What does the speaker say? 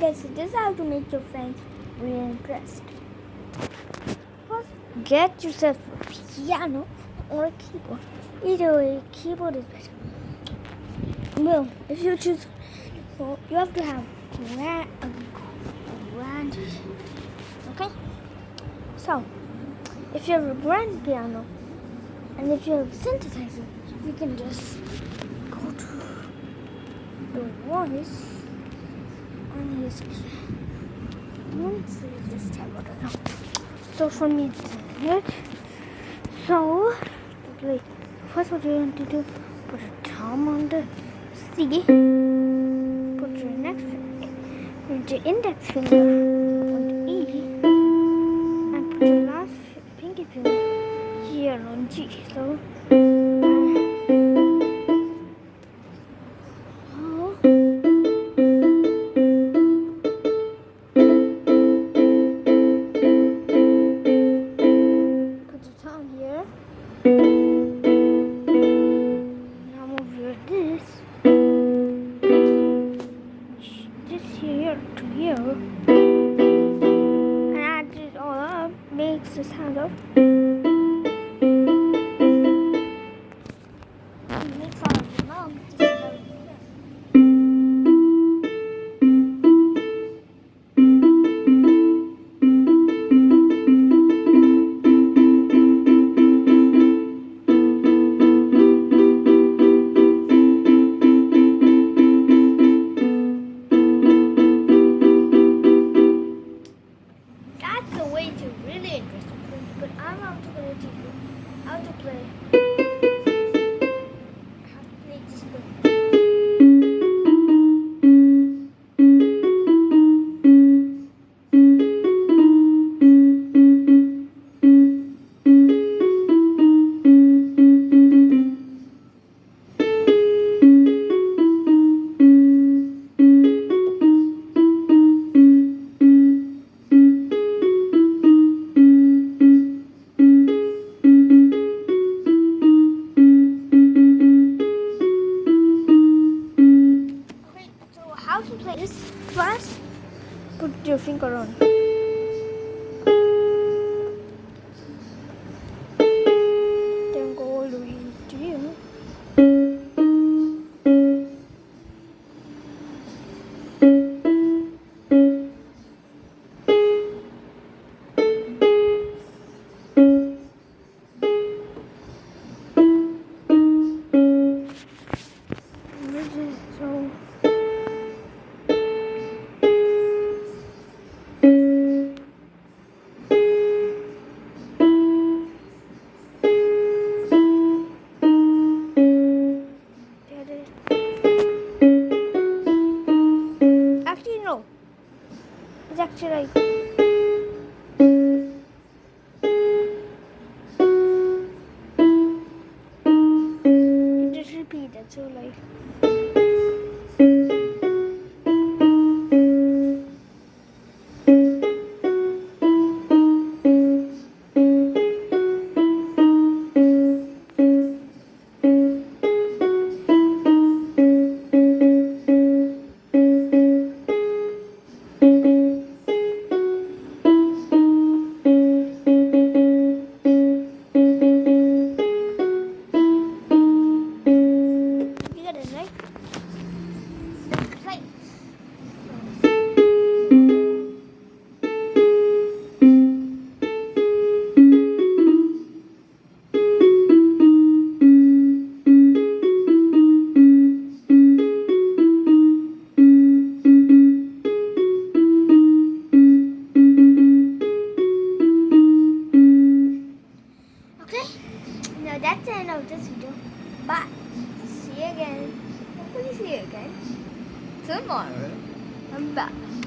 guys, this is how to make your friends really impressed. First, get yourself a piano or a keyboard. Either way, keyboard is better. Well, if you choose, well, you have to have grand, a grand. Okay. So, if you have a grand piano, and if you have a synthesizer, you can just go to the voice let's see this tab I don't know. social media it. So like first what you want to do put a thumb on the C put your next put your index finger on the E and put your last pinky finger here on G so Makes the sound of. Makes sound of. But I'm going to you how to play. Put your Actually, no. It's actually like. Just repeat it. So like. Play. That's the end of this video. Bye. See you again. Hopefully see you again tomorrow. I'm back.